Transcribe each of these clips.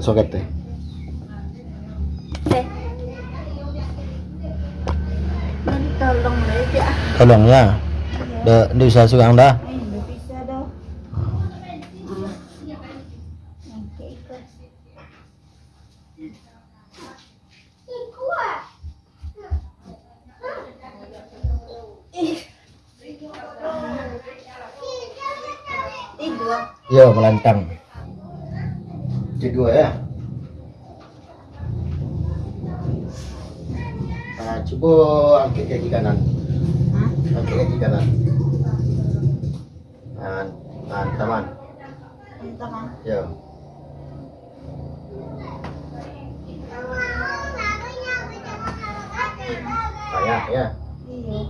Teh. Nanti tolong aja. Tolong ya. Dah, dah bisa sugang dah. Eh, nggak Kedua ya. Nah, coba angkat kaki kanan. Angkat kaki kanan. Nah, nah, taman. Entah kan? Yo. Payah ya. Iya.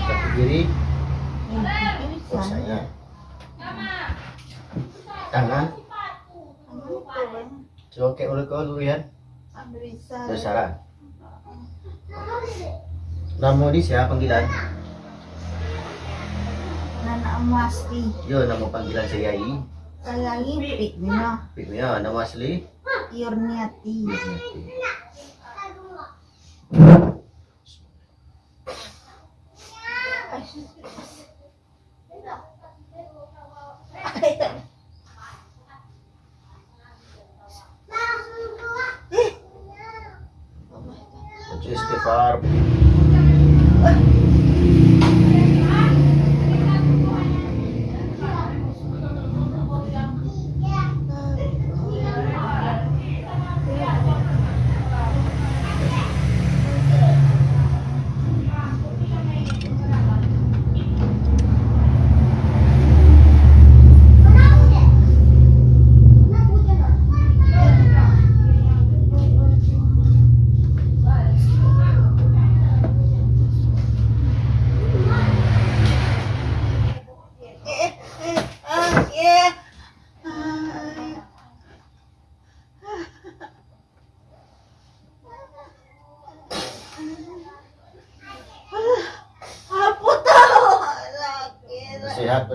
Kaki kiri, Ini bisa. Tangan, coba kayak udah kau dulu ya. Besaran. Nama di siapa panggilan? Nana emas di Yo, nama panggilan saya I. kayak lipik nih Pikirnya nama asli. Yurniati. Baca इस्तार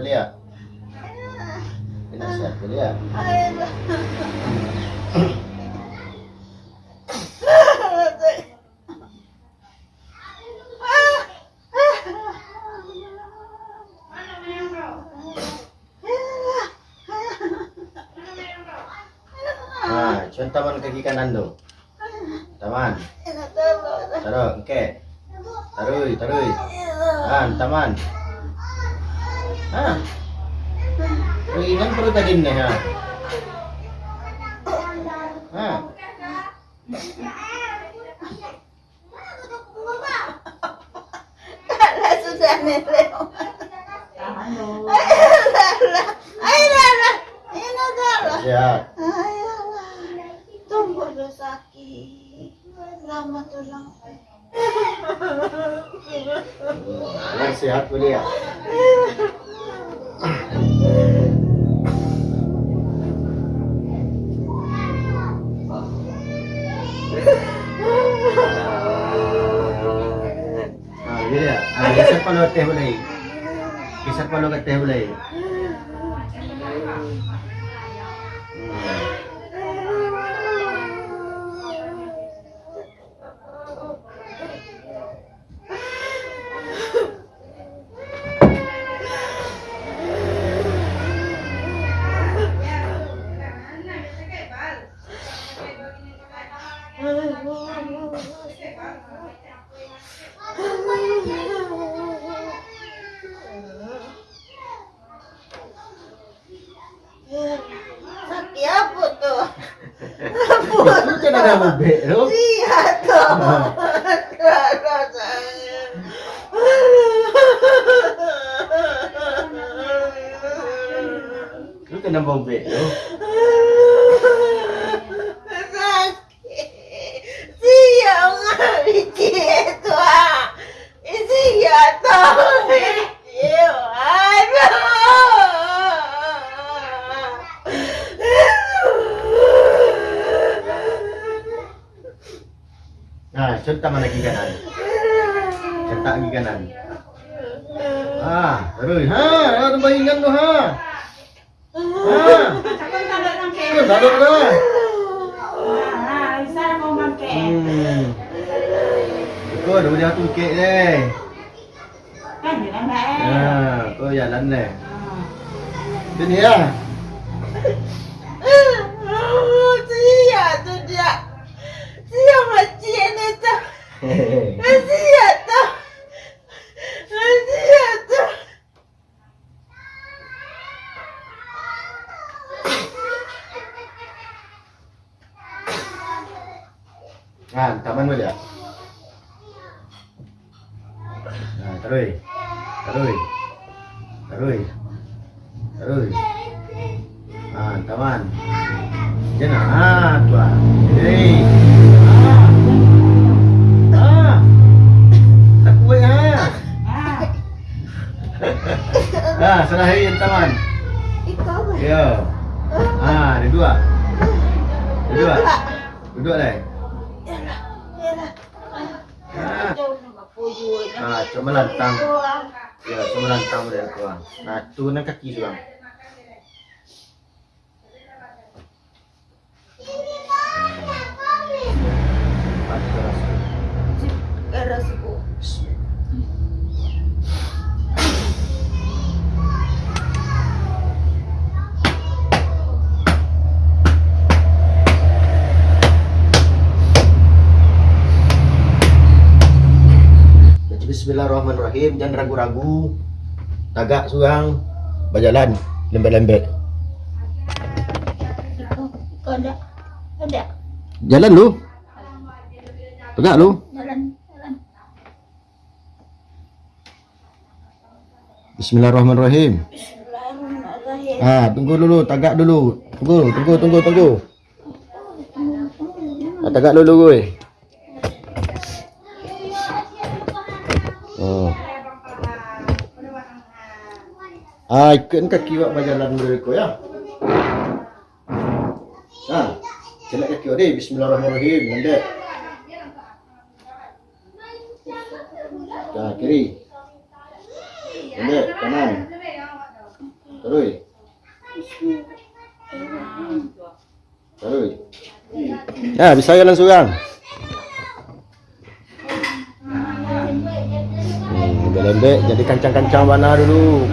ya? Kena sehat? Nah, cuman taman kaki kanan tu. Taman. Taruh, oke. Taruh, taruh. Ah, taman. Ah. Ringan perut tadi nih ha. Ah. sudah nenek. Sehat. Tunggu udah sakit. Lama tulang. Yang sehat boleh ya? Ah, gini ya. Ah, geser palu teh boleh. Geser palu ke Caramba, Bel. Viado! Caramba! Look at number Bel. Nah, contoh mana kaki kanan. Cetak kaki kanan. Ah, terus. Ha, ha tu bayi tu ha. Ha. Terus ada dah. Ah, isa mo man ke. Hmm. Kau dah boleh atur kek ni. Kan yun ang nae. Ha, kau jalan ni. Ah. Sini lah. Siya tu. Siya tu. Siya tu. Ha, taman boleh tak? Ha, terus. Terus. Terus. Terus. Ha, taman. Jangan. Hei. Salah hari yang taman. Ikaw ba? Ya. Ha, ada dua. Ada dua. Duduk lah. Yalah. Yalah. Mapuyo. Ha, cuma lantang. Ya, cuma lantang boleh aku. Nah, turunkan kaki seorang. Bismillahirrahmanirrahim, jangan ragu-ragu. Tagak seorang berjalan lembek-lembek. Ada. Ada. Jalan lu. Tegak lu. Jalan. Jalan. Bismillahirrahmanirrahim. Bismillahirrahmanirrahim. Ah, tunggu dulu, tagak dulu. Tunggu, tunggu, tunggu, tunggu. Ah, tagak dulu gue. Ah, ikutkan kaki awak berjalan dulu ya. Ha. Celak kaki awak. Bismillahirrahmanirrahim. Landek. Dah, kiri. Landek, kanan. Terus. Terus. Ya, bisa jalan seorang. Lembek jadi kancang-kancang mana dulu.